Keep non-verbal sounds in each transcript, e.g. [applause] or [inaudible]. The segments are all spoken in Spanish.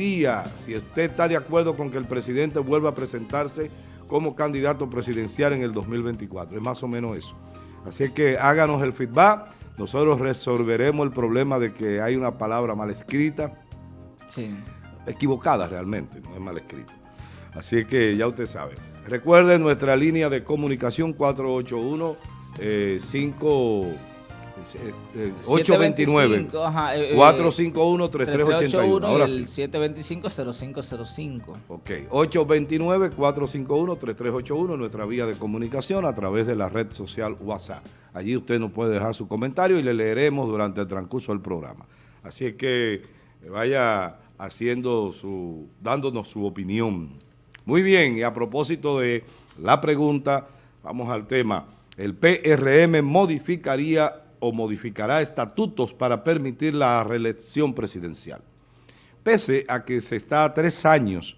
día si usted está de acuerdo con que el presidente vuelva a presentarse como candidato presidencial en el 2024. Es más o menos eso. Así que háganos el feedback. Nosotros resolveremos el problema de que hay una palabra mal escrita. Sí. Equivocada realmente, no es mal escrita. Así que ya usted sabe. Recuerden nuestra línea de comunicación 481 5 829 451 3381 Ahora sí. 725-0505. Ok, 829-451-3381, nuestra vía de comunicación a través de la red social WhatsApp. Allí usted nos puede dejar su comentario y le leeremos durante el transcurso del programa. Así que vaya haciendo su, dándonos su opinión. Muy bien, y a propósito de la pregunta, vamos al tema. El PRM modificaría o modificará estatutos para permitir la reelección presidencial. Pese a que se está a tres años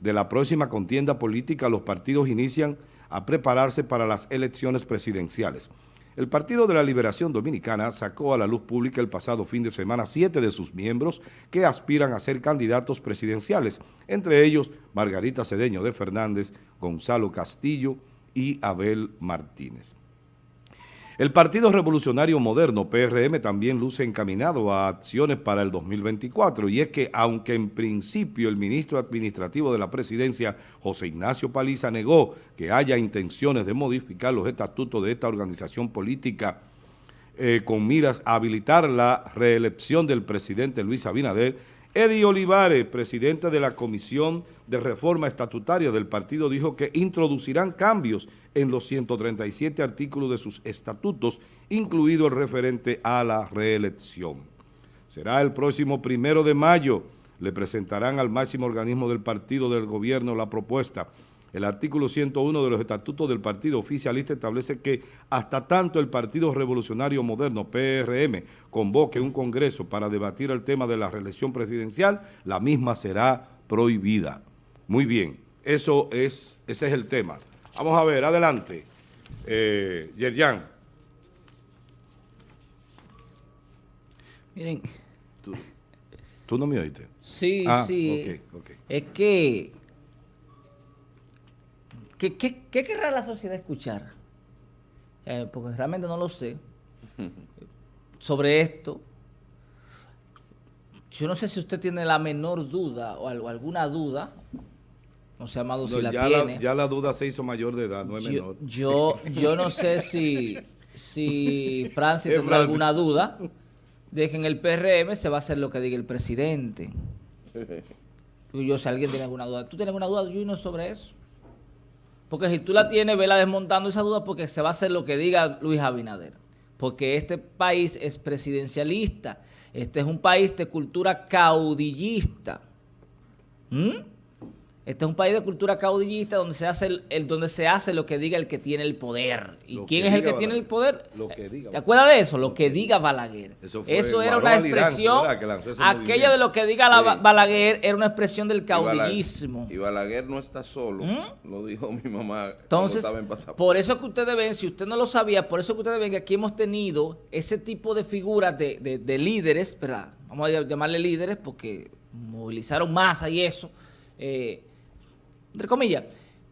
de la próxima contienda política, los partidos inician a prepararse para las elecciones presidenciales. El Partido de la Liberación Dominicana sacó a la luz pública el pasado fin de semana siete de sus miembros que aspiran a ser candidatos presidenciales, entre ellos Margarita Cedeño de Fernández, Gonzalo Castillo y Abel Martínez. El Partido Revolucionario Moderno, PRM, también luce encaminado a acciones para el 2024 y es que aunque en principio el ministro administrativo de la presidencia, José Ignacio Paliza, negó que haya intenciones de modificar los estatutos de esta organización política eh, con miras a habilitar la reelección del presidente Luis Abinader, Eddie Olivares, presidente de la Comisión de Reforma Estatutaria del partido, dijo que introducirán cambios en los 137 artículos de sus estatutos, incluido el referente a la reelección. Será el próximo primero de mayo, le presentarán al máximo organismo del partido del gobierno la propuesta el artículo 101 de los estatutos del partido oficialista establece que hasta tanto el Partido Revolucionario Moderno, PRM, convoque un congreso para debatir el tema de la reelección presidencial, la misma será prohibida. Muy bien, eso es, ese es el tema. Vamos a ver, adelante. Eh, Yerjan. Miren. ¿Tú, no me oíste? Sí, ah, sí. Es que ¿Qué, querrá la sociedad escuchar? Eh, porque realmente no lo sé. [laughs] Sobre esto, yo no sé si usted tiene la menor duda o alguna duda, no sé, Amado, si la tiene. ya la duda se hizo mayor de edad, no es menor. Yo, yo no sé si, si [laughs] Francia tendrá alguna duda de que en el PRM se va a hacer lo que diga el presidente. [laughs] Yo, si alguien tiene alguna duda. ¿Tú tienes alguna duda, Juno, sobre eso? Porque si tú la tienes, vela desmontando esa duda porque se va a hacer lo que diga Luis Abinader. Porque este país es presidencialista. Este es un país de cultura caudillista. ¿Mm? Este es un país de cultura caudillista donde se hace el, donde se hace lo que diga el que tiene el poder. ¿Y quién es el que tiene el poder? Lo que diga. ¿Te acuerdas de eso? Lo que diga Balaguer. Eso, era una expresión. aquello de lo que diga Balaguer era una expresión del caudillismo. Y Balaguer no está solo. ¿Mm? Lo dijo mi mamá. Entonces, por eso que ustedes ven, si usted no lo sabía, por eso que ustedes ven que aquí hemos tenido ese tipo de figuras de, de líderes, ¿verdad? Vamos a llamarle líderes porque movilizaron masa y eso. Eh, entre comillas,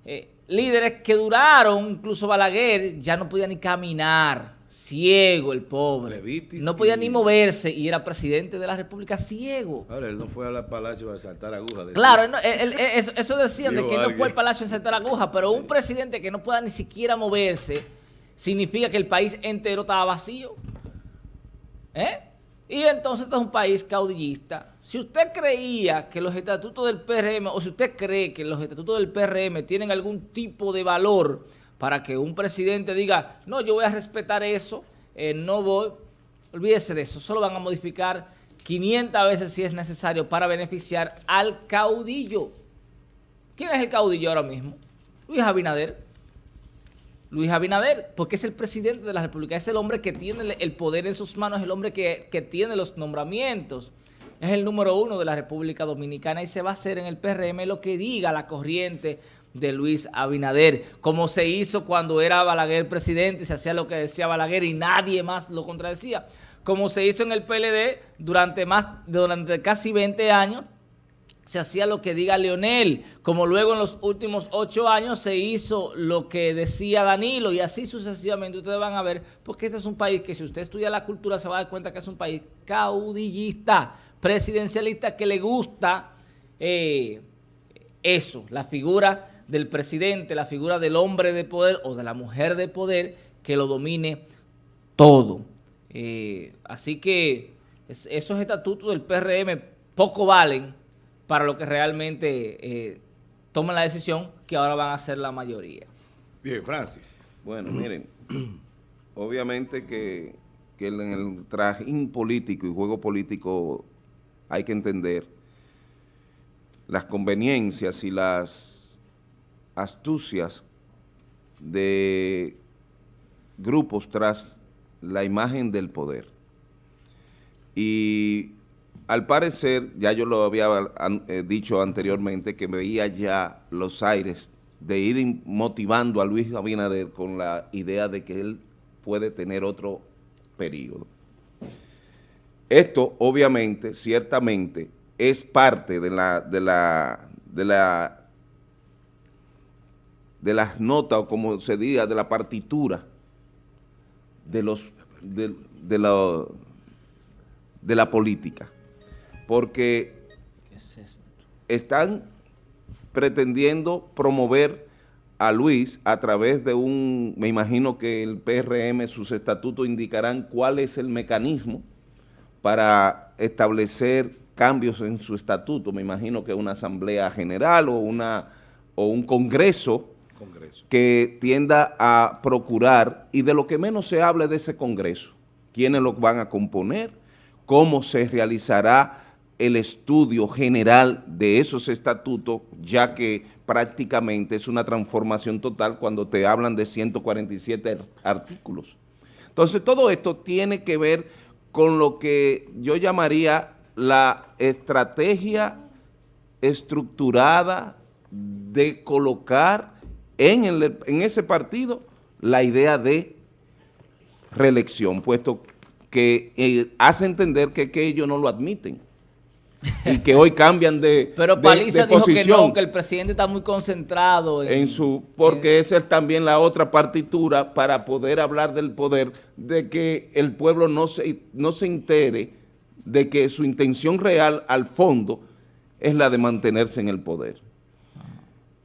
eh, líderes que duraron, incluso Balaguer, ya no podía ni caminar, ciego el pobre, no podía ni moverse y era presidente de la República ciego. Ahora, él no fue al palacio a saltar agujas. Claro, eso, decían de que no fue al palacio a saltar agujas, pero un presidente que no pueda ni siquiera moverse significa que el país entero estaba vacío. ¿Eh? Y entonces esto es un país caudillista. Si usted creía que los estatutos del PRM, o si usted cree que los estatutos del PRM tienen algún tipo de valor para que un presidente diga, no, yo voy a respetar eso, eh, no voy, olvídese de eso, solo van a modificar 500 veces si es necesario para beneficiar al caudillo. ¿Quién es el caudillo ahora mismo? Luis Abinader. Luis Abinader, porque es el presidente de la República, es el hombre que tiene el poder en sus manos, es el hombre que, tiene los nombramientos, es el número uno de la República Dominicana y se va a hacer en el PRM lo que diga la corriente de Luis Abinader, como se hizo cuando era Balaguer presidente, se hacía lo que decía Balaguer y nadie más lo contradecía, como se hizo en el PLD durante, más, durante casi 20 años, se hacía lo que diga Leonel, como luego en los últimos ocho años se hizo lo que decía Danilo y así sucesivamente ustedes van a ver, porque este es un país que si usted estudia la cultura se va a dar cuenta que es un país caudillista, presidencialista, que le gusta eh, eso, la figura del presidente, la figura del hombre de poder o de la mujer de poder que lo domine todo. Eh, así que esos estatutos del PRM poco valen para lo que realmente eh, tomen la decisión que ahora van a ser la mayoría. Bien, Francis. Bueno, miren, [clears throat] obviamente que, en el trajín político y juego político hay que entender las conveniencias y las astucias de grupos tras la imagen del poder. Y al parecer, ya yo lo había eh, dicho anteriormente, que veía ya los aires de ir motivando a Luis Abinader con la idea de que él puede tener otro periodo. Esto, obviamente, ciertamente, es parte de la, de la, de la, de las notas, o como se diga, de la partitura de los, de, de de la política porque están pretendiendo promover a Luis a través de un, me imagino que el PRM, sus estatutos indicarán cuál es el mecanismo para establecer cambios en su estatuto, me imagino que una asamblea general o, una, o un congreso, congreso, que tienda a procurar, y de lo que menos se hable de ese congreso, quiénes lo van a componer, cómo se realizará el estudio general de esos estatutos, ya que prácticamente es una transformación total cuando te hablan de 147 artículos. Entonces, todo esto tiene que ver con lo que yo llamaría la estrategia estructurada de colocar en, en ese partido la idea de reelección, puesto que eh, hace entender que ellos no lo admiten y que hoy cambian de [laughs] Pero Paliza dijo que no, que el presidente está muy concentrado en, su... Porque esa es también la otra partitura para poder hablar del poder, de que el pueblo no se, no se entere de que su intención real al fondo es la de mantenerse en el poder.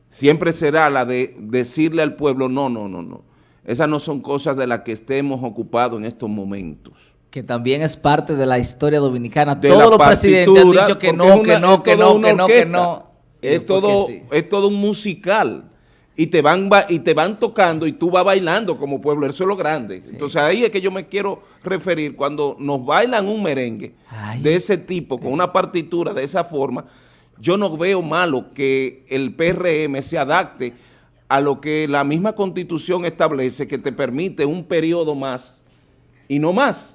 Siempre será la de decirle al pueblo, no, no, no, no. Esas no son cosas de las que estemos ocupados en estos momentos que también es parte de la historia dominicana. Todos los presidentes han dicho que no, que no, que no, que no, que no. Es todo, es todo un musical. Y te, van, y te van tocando y tú vas bailando como pueblo, eso es lo grande. Entonces ahí es que yo me quiero referir, cuando nos bailan un merengue de ese tipo, con una partitura de esa forma, yo no veo malo que el PRM se adapte a lo que la misma Constitución establece, que te permite un periodo más y no más.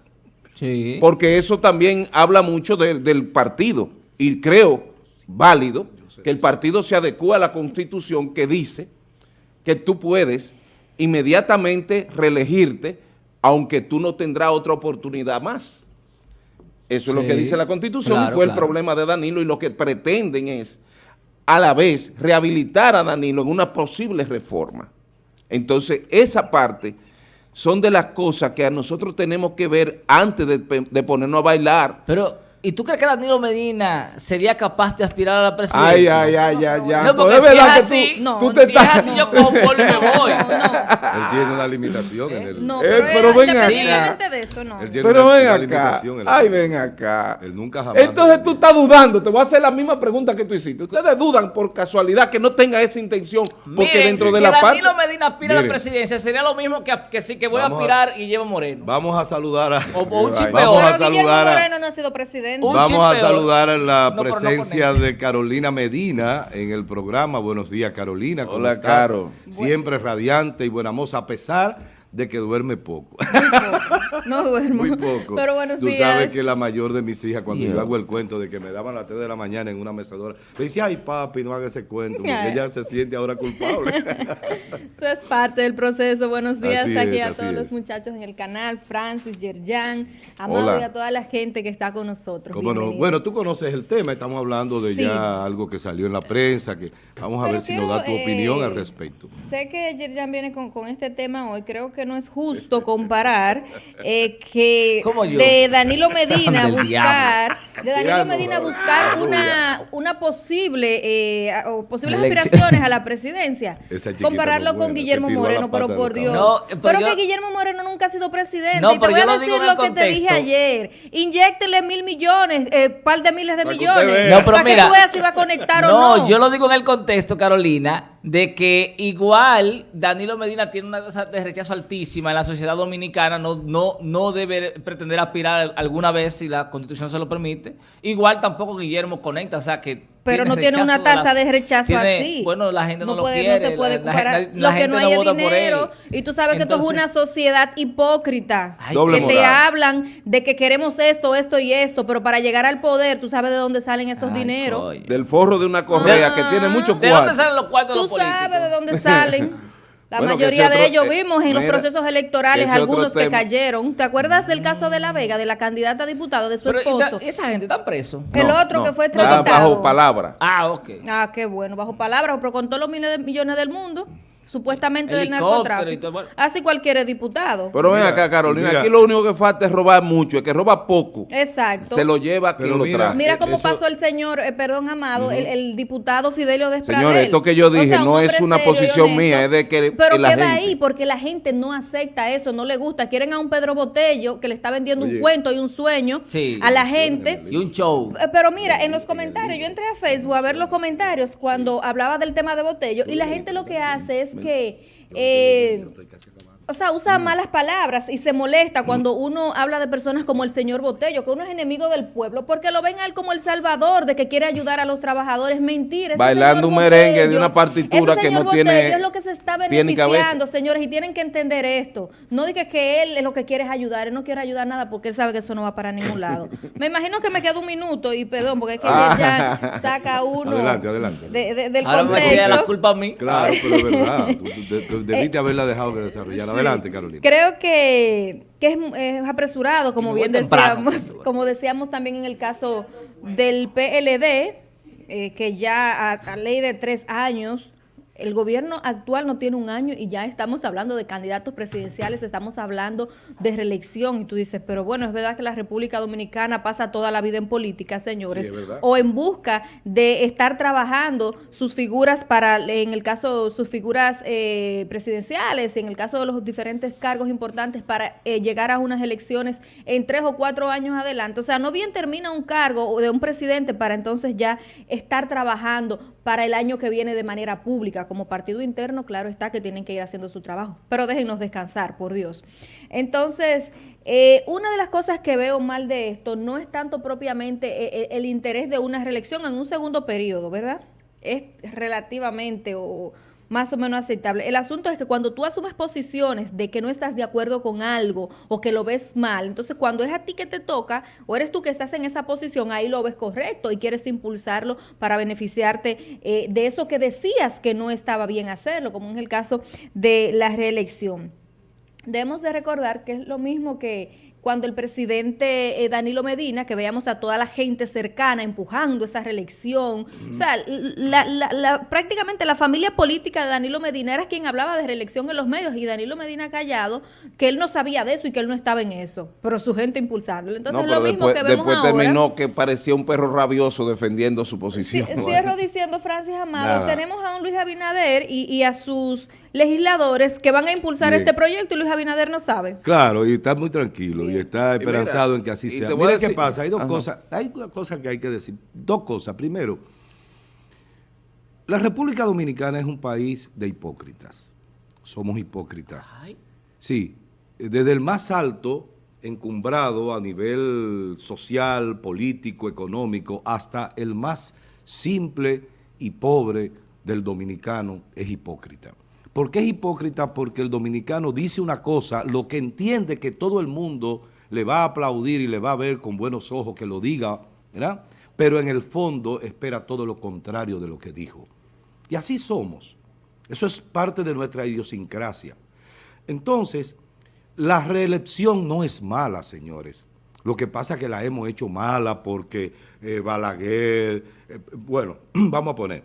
Porque eso también habla mucho del partido. Y creo válido que el partido se adecua a la Constitución que dice que tú puedes inmediatamente reelegirte aunque tú no tendrás otra oportunidad más. Eso es lo que dice la Constitución y fue el problema de Danilo y lo que pretenden es a la vez rehabilitar a Danilo en una posible reforma. Entonces esa parte son de las cosas que a nosotros tenemos que ver antes de, de ponernos a bailar. Pero ¿Y tú crees que Danilo Medina sería capaz de aspirar a la presidencia? Ay, ay, ay, ay, ay. No, porque si es así, no, tú te si estás... es así, yo como y me [laughs] voy. No, no. Él tiene una limitación en el... No, pero, pero ven acá. de eso, no. pero ven acá. Ay, ven acá. Él nunca jamás... Entonces tú estás dudando. Te voy a hacer la misma pregunta que tú hiciste. Ustedes dudan por casualidad que no tenga esa intención. Porque Miren, dentro de la parte... Danilo Medina aspira a la presidencia sería lo mismo que, que sí que voy a aspirar y llevo Moreno. Vamos a saludar a... O, un chipeo. Vamos a saludar a... Moreno no ha sido presidente. Vamos a saludar la presencia de Carolina Medina en el programa. Buenos días, Carolina. ¿cómo Hola, Caro. Siempre radiante y buena moza, a pesar de que duerme poco. no duermo. Muy poco. Pero buenos Tú días. sabes que la mayor de mis hijas, cuando Yo. yo hago el cuento de que me daban a las 3 de la mañana en una mecedora, le decía, ay papi, no haga ese cuento, porque ella se siente ahora culpable. [laughs] Eso es parte del proceso. Buenos días Así aquí es, a todos es. los muchachos en el canal, Francis, Yerjan, Amado Hola. y a toda la gente que está con nosotros. ¿Cómo no? Bueno, tú conoces el tema, estamos hablando de Sí. ya algo que salió en la prensa, que vamos a Pero ver si nos da tu opinión eh, al respecto. Sé que Yerjan viene con, con este tema hoy. Creo que no es justo [laughs] comparar eh, que de Danilo [laughs] Medina buscar, de Danilo Medina buscar una, una posible eh, o posibles aspiraciones a la presidencia. [laughs] Compararlo con Guillermo Moreno, pero por Dios. No, pero pero yo- que Guillermo Moreno nunca ha sido presidente. No, y te voy a decir lo que te dije ayer. Inyéctele mil millones, eh, par de miles de Para millones. No, pero para mira. que tú veas si va a conectar no, o no. yo lo digo en el contexto, Carolina, de que igual Danilo Medina tiene una tasa de rechazo altísima en la sociedad dominicana, no, no, no debe pretender aspirar alguna vez si la constitución se lo permite. Igual tampoco Guillermo conecta, o sea que... Pero no tiene una tasa de rechazo tiene- así. Bueno, la gente no, lo puede, quiere. No se puede la- la- lo que gente no hay vota por él. dinero. Y tú sabes que esto es una sociedad hipócrita. Ay, que te hablan de que queremos esto, esto y esto, pero para llegar al poder, tú sabes de dónde salen esos Ay, dineros. coño. Del forro de una correa que tiene mucho ¿De dónde salen los cuartos de los políticos? sabes de dónde salen. [laughs] La Bueno, mayoría de ellos eh, vimos en los procesos electorales algunos que cayeron. ¿Te acuerdas del caso de La Vega, de la candidata a diputada de su Pero, ¿y esposo? ta- ¿y esa gente está preso? El No, otro no. que fue extraditado. bajo palabra. Ah, ok. Ah, qué bueno, bajo palabras, pero con todos los miles de millones del mundo, supuestamente del narcotráfico. bueno. Así cualquier diputado. Pero ven acá, Carolina, mira. aquí lo único que falta es robar mucho. El que roba poco, Exacto. se lo lleva quien lo trae. Mira Eh, cómo eso- pasó el señor, eh, perdón, Amado, el, el diputado Fidelio Despradel. Señores, esto que yo O sea, dije un no es una serio posición honesto. mía, es de que Pero la queda gente- ahí porque la gente no acepta eso, no le gusta. Quieren a un Pedro Botello que le está vendiendo Oye. un cuento y un sueño Sí. a la gente. Y un show. Eh, Pero mira, en los comentarios, yo entré a Facebook a ver los comentarios cuando hablaba del tema de Botello y la gente lo que hace es que, eh, o sea, usa malas palabras y se molesta cuando uno habla de personas como el señor Botello, que uno es enemigo del pueblo, porque lo ven a él como el salvador de que quiere ayudar a los trabajadores. Mentira. Bailando un merengue de una partitura ese que señor no tiene Botello es lo que se está beneficiando, señores, y tienen que entender esto. No diga que él es lo que quiere es ayudar, él no quiere ayudar nada porque él sabe que eso no va para ningún lado. [laughs] Me imagino que me queda un minuto y perdón, porque es que Ah. ya saca [laughs] uno Adelante, adelante. de- de- del Ahora me contexto. queda la culpa a mí. Claro, pero es verdad. Tú, tú- tú [laughs] debiste haberla dejado que desarrollar. Adelante, Carolina. Creo que, que es, es apresurado, como bien temprano. decíamos, como decíamos también en el caso del PLD, eh, que ya a, a ley de tres años, el gobierno actual no tiene un año y ya estamos hablando de candidatos presidenciales, estamos hablando de reelección. Y tú dices, pero bueno, es verdad que la República Dominicana pasa toda la vida en política, señores, Sí, o en busca de estar trabajando sus figuras para, en el caso, sus figuras eh, presidenciales, en el caso de los diferentes cargos importantes para eh, llegar a unas elecciones en tres o cuatro años adelante. O sea, no bien termina un cargo o de un presidente para entonces ya estar trabajando para el año que viene de manera pública. Como partido interno, claro está que tienen que ir haciendo su trabajo, pero déjenos descansar, por Dios. Entonces, eh, una de las cosas que veo mal de esto no es tanto propiamente eh, eh, el interés de una reelección en un segundo periodo, ¿verdad? Es relativamente o más o menos aceptable. El asunto es que cuando tú asumes posiciones de que no estás de acuerdo con algo o que lo ves mal, entonces cuando es a ti que te toca o eres tú que estás en esa posición, ahí lo ves correcto y quieres impulsarlo para beneficiarte eh, de eso que decías que no estaba bien hacerlo, como en el caso de la reelección. Debemos de recordar que es lo mismo que cuando el presidente eh, Danilo Medina, que veíamos a toda la gente cercana empujando esa reelección, o sea, la- la- la- prácticamente la familia política de Danilo Medina era quien hablaba de reelección en los medios y Danilo Medina callado que él no sabía de eso y que él no estaba en eso, pero su gente impulsándolo. Entonces No, es lo mismo después, que vemos después ahora. terminó que parecía un perro rabioso defendiendo su posición. cierro diciendo, Francis Amado, Nada. tenemos a un Luis Abinader y, y a sus legisladores que van a impulsar Bien. este proyecto y Luis Abinader no sabe. Claro, y está muy tranquilo y está mira, esperanzado en que así sea. Mira qué pasa, hay dos Ajá. cosas, hay dos cosas que hay que decir. Dos cosas. Primero, la República Dominicana es un país de hipócritas. Somos hipócritas. Ay. Sí, desde el más alto, encumbrado a nivel social, político, económico, hasta el más simple y pobre del dominicano es hipócrita. ¿Por qué es hipócrita? Porque el dominicano dice una cosa, lo que entiende que todo el mundo le va a aplaudir y le va a ver con buenos ojos que lo diga, ¿verdad? Pero en el fondo espera todo lo contrario de lo que dijo. Y así somos. Eso es parte de nuestra idiosincrasia. Entonces, la reelección no es mala, señores. Lo que pasa es que la hemos hecho mala porque eh, Balaguer, eh, bueno, [clears throat] vamos a poner,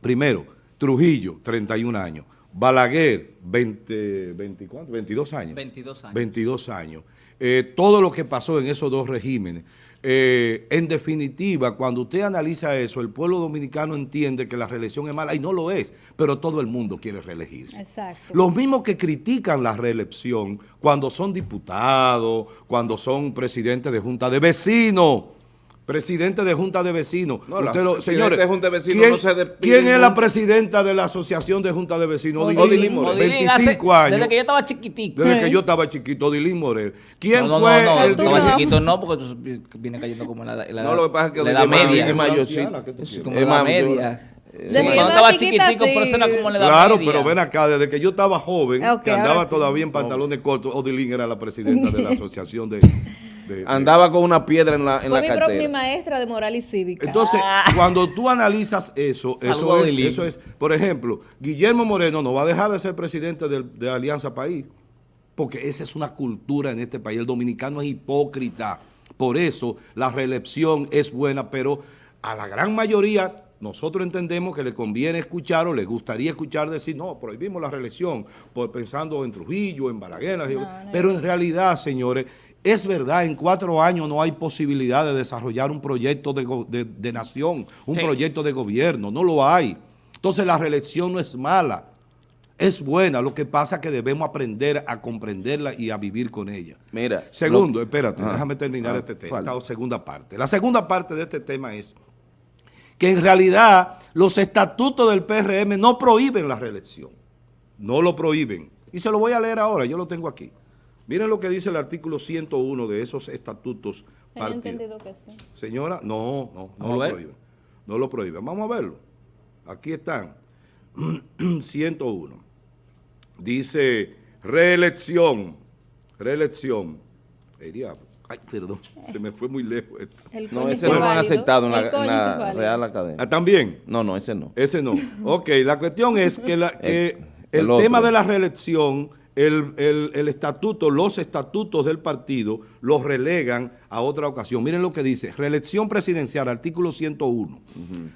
primero, Trujillo, 31 años, Balaguer, 20, 22 años. 22 años. 22 años. Eh, todo lo que pasó en esos dos regímenes. Eh, en definitiva, cuando usted analiza eso, el pueblo dominicano entiende que la reelección es mala y no lo es, pero todo el mundo quiere reelegirse. Exacto. Los mismos que critican la reelección cuando son diputados, cuando son presidentes de junta de vecinos, presidente de Junta de Vecinos. señores, ¿quién, es la presidenta de la Asociación de Junta de Vecinos? Odilín Morel. 25 años. Desde que yo estaba chiquitico. Desde que yo estaba chiquito, Odilín Morel. ¿Quién no, fue no, no, el no, chiquito no, porque tú vienes cayendo como en la, la, no, lo que pasa es que la edad media. Es mayor, sí. Como en la media. Sí. Cuando estaba chiquitico, sí. pero eso era como la edad Claro, pero ven acá, desde que yo estaba joven, que andaba todavía en pantalones cortos, Odilín era la presidenta de la [laughs] asociación de... Andaba con una piedra en la, en Fue la mi, mi maestra de moral y cívica. Entonces, ah. cuando tú analizas eso, eso es, eso es, por ejemplo, Guillermo Moreno no va a dejar de ser presidente de, de Alianza País, porque esa es una cultura en este país. El dominicano es hipócrita. Por eso la reelección es buena, pero a la gran mayoría nosotros entendemos que le conviene escuchar o le gustaría escuchar decir, no, prohibimos la reelección, por, pensando en Trujillo, en Balaguer, pero en realidad, señores, es verdad, en cuatro años no hay posibilidad de desarrollar un proyecto de, nación, un proyecto de gobierno, no lo hay. Entonces la reelección no es mala, es buena, lo que pasa es que debemos aprender a comprenderla y a vivir con ella. Mira. Segundo, espérate, déjame terminar ah, este tema, esta segunda parte. La segunda parte de este tema es que en realidad los estatutos del PRM no prohíben la reelección, no lo prohíben. Y se lo voy a leer ahora, yo lo tengo aquí. Miren lo que dice el artículo 101 de esos estatutos partidos. Que sí. Señora, no, no, no lo prohíben. No lo prohíben. Vamos a verlo. Aquí están. [clears throat] 101. Dice reelección. Reelección. Ay, diablo. Ay, perdón, se me fue muy lejos esto. No, ese no lo han aceptado en la, Real Academia. ¿Ah, ¿También? No, no, ese no. Ese no. ok, la cuestión es que, la, que el, el tema de la reelección el, estatuto, los estatutos del partido los relegan a otra ocasión. Miren lo que dice, reelección presidencial, artículo 101.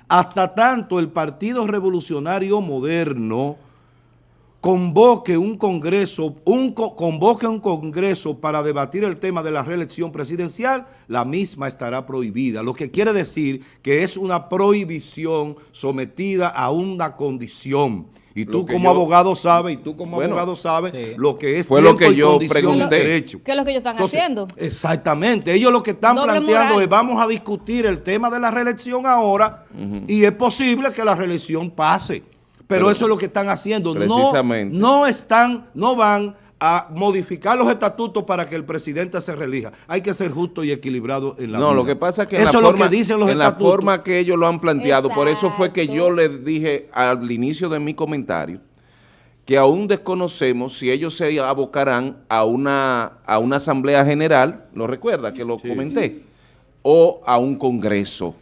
Hasta tanto el Partido Revolucionario Moderno convoque un congreso, un, convoque un congreso para debatir el tema de la reelección presidencial, la misma estará prohibida. Lo que quiere decir que es una prohibición sometida a una condición y tú como abogado sabes, y tú como abogado sabes lo que es Fue lo que yo pregunté. Derecho. ¿Qué es lo que ellos están haciendo? Exactamente. Ellos lo que están planteando es vamos a discutir el tema de la reelección ahora y es posible que la reelección pase. Pero, eso es lo que están haciendo. No, no están, no van a modificar los estatutos para que el presidente se relija. Hay que ser justo y equilibrado en la No, lo que pasa es que en, la, forma, que dicen los en la forma que ellos lo han planteado, por eso fue que yo les dije al inicio de mi comentario que aún desconocemos si ellos se abocarán a una, a una asamblea general, lo recuerda que lo comenté, o a un congreso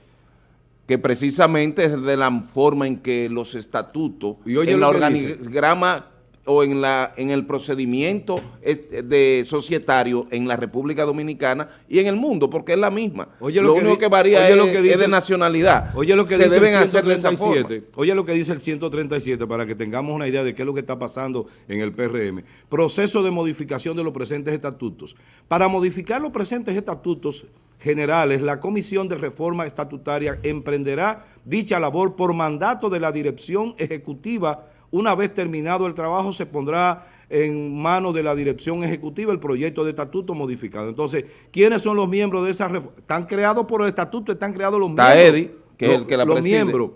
que precisamente es de la forma en que los estatutos y en la organigrama o en la en el procedimiento de societario en la República Dominicana y en el mundo, porque es la misma. Oye, lo, único que varía es, lo que dice, de nacionalidad. Oye lo que dice el 137, oye lo que dice el 137 para que tengamos una idea de qué es lo que está pasando en el PRM. Proceso de modificación de los presentes estatutos. Para modificar los presentes estatutos generales, la Comisión de Reforma Estatutaria emprenderá dicha labor por mandato de la Dirección Ejecutiva una vez terminado el trabajo, se pondrá en manos de la dirección ejecutiva el proyecto de estatuto modificado. Entonces, ¿quiénes son los miembros de esa reforma? Están creados por el estatuto, están creados los Está miembros. que es el que la Los miembros.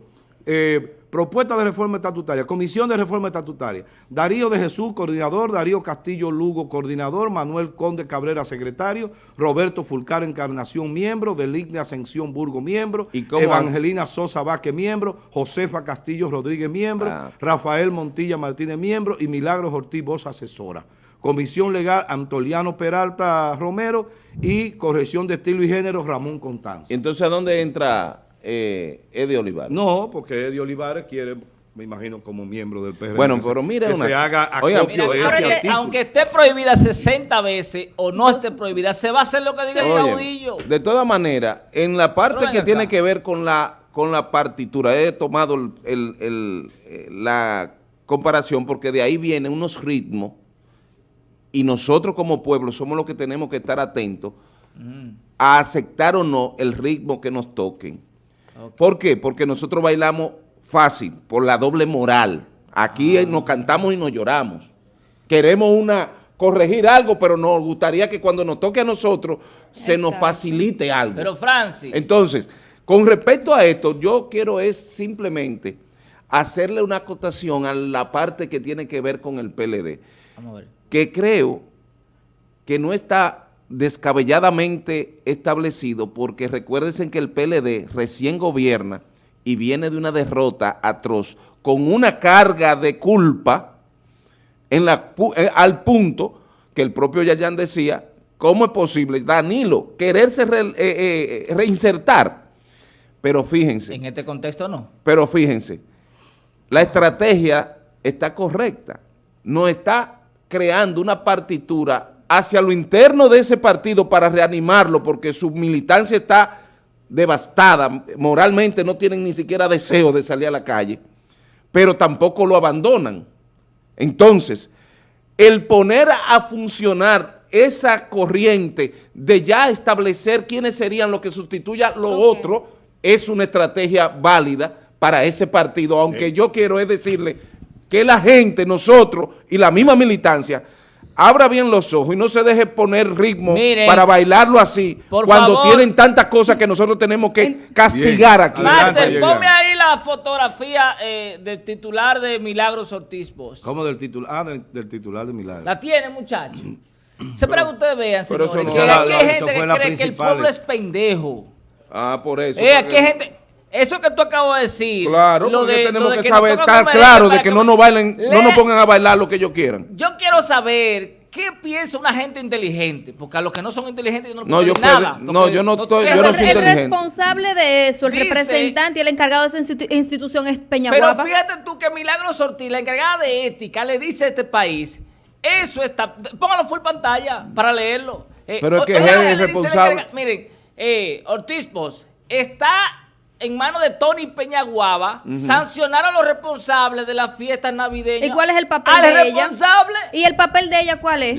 eh, propuesta de reforma estatutaria, comisión de reforma estatutaria, Darío de Jesús, coordinador, Darío Castillo Lugo, coordinador, Manuel Conde Cabrera, secretario, Roberto Fulcar Encarnación, miembro, Deligne Ascensión Burgo, miembro, Evangelina Sosa Vázquez, miembro, Josefa Castillo Rodríguez, miembro, ah. Rafael Montilla Martínez, miembro, y Milagros Ortiz Voz, asesora. Comisión Legal Antoliano Peralta Romero. Y Corrección de Estilo y Género Ramón Contanza. Entonces, ¿a dónde entra eh, Eddie Olivares? No, porque Eddie Olivares quiere me imagino como miembro del PRM. Bueno, pero mire que se haga de ese Aunque esté prohibida 60 veces o no esté prohibida, se va a hacer lo que diga el caudillo. De todas maneras, en la parte que tiene que ver con la con la partitura, he tomado el, la comparación porque de ahí vienen unos ritmos y nosotros como pueblo somos los que tenemos que estar atentos mm. a aceptar o no el ritmo que nos toquen. ¿Por qué? Porque nosotros bailamos fácil, por la doble moral. Aquí ah. nos cantamos y nos lloramos. Queremos una corregir algo, pero nos gustaría que cuando nos toque a nosotros se nos facilite algo. Pero Francis. Entonces, con respecto a esto, yo quiero es simplemente hacerle una acotación a la parte que tiene que ver con el PLD. Vamos a ver que creo que no está descabelladamente establecido porque recuérdense que el PLD recién gobierna y viene de una derrota atroz con una carga de culpa en la, eh, al punto que el propio Yayan decía, ¿cómo es posible, Danilo, quererse eh, eh, reinsertar? Pero fíjense. En este contexto no. Pero fíjense, la estrategia está correcta, no está creando una partitura hacia lo interno de ese partido para reanimarlo porque su militancia está devastada, moralmente no tienen ni siquiera deseo de salir a la calle, pero tampoco lo abandonan. Entonces, el poner a funcionar esa corriente de ya establecer quiénes serían los que sustituya lo otro, es una estrategia válida para ese partido, aunque yo quiero es decirle que la gente, nosotros y la misma militancia, abra bien los ojos y no se deje poner ritmo para bailarlo así, cuando tienen tantas cosas que nosotros tenemos que castigar aquí. Marte, ponme ahí la fotografía eh, del titular de Milagros Ortiz Bosch. ¿Cómo del titular? Ah, del, titular de Milagros. La tiene, muchachos. Se para que ustedes vean, señores, que aquí hay gente que cree que el pueblo es pendejo. Ah, por eso. Eh, aquí hay gente... Eso que tú acabas de decir. Claro, lo porque tenemos que, saber, estar claro de que, no nos bailen, no nos pongan a bailar lo que ellos quieran. Yo quiero saber qué piensa una gente inteligente, porque a los que no son inteligentes no, no yo nada. No, yo no, estoy, yo no soy el, responsable de eso, el representante y el encargado de esa institución es Peñaguapa. Pero fíjate tú que Milagro Ortiz, la encargada de ética, le dice a este país, eso está, póngalo full pantalla para leerlo. Eh, pero es que es el responsable. Miren, eh, Ortiz Post está en manos de Tony Peñaguaba, sancionar a los responsables de la fiesta navideña. ¿Y cuál es el papel de ella? ¿Y el papel de ella cuál es?